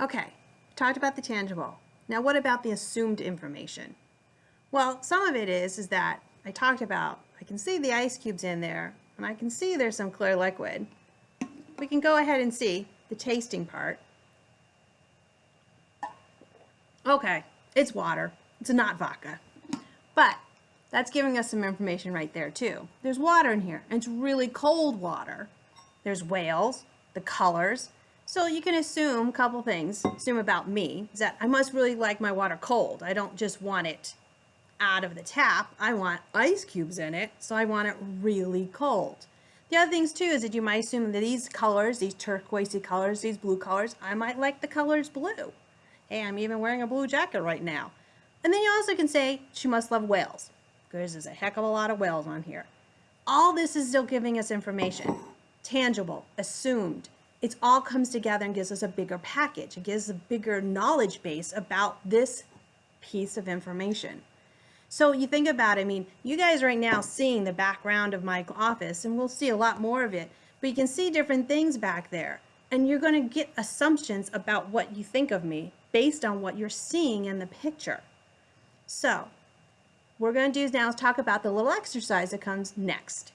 Okay, talked about the tangible. Now what about the assumed information? Well, some of it is, is that I talked about, I can see the ice cubes in there, and I can see there's some clear liquid. We can go ahead and see the tasting part. Okay, it's water. It's not vodka. But that's giving us some information right there too. There's water in here, and it's really cold water. There's whales, the colors. So you can assume a couple things. Assume about me is that I must really like my water cold. I don't just want it out of the tap. I want ice cubes in it, so I want it really cold. The other things too is that you might assume that these colors, these turquoisey colors, these blue colors, I might like the colors blue. Hey, I'm even wearing a blue jacket right now. And then you also can say she must love whales because there's a heck of a lot of whales on here. All this is still giving us information. Tangible, assumed. It all comes together and gives us a bigger package. It gives a bigger knowledge base about this piece of information. So you think about it, I mean, you guys right now seeing the background of my office, and we'll see a lot more of it, but you can see different things back there. And you're going to get assumptions about what you think of me based on what you're seeing in the picture. So, what we're going to do now is talk about the little exercise that comes next.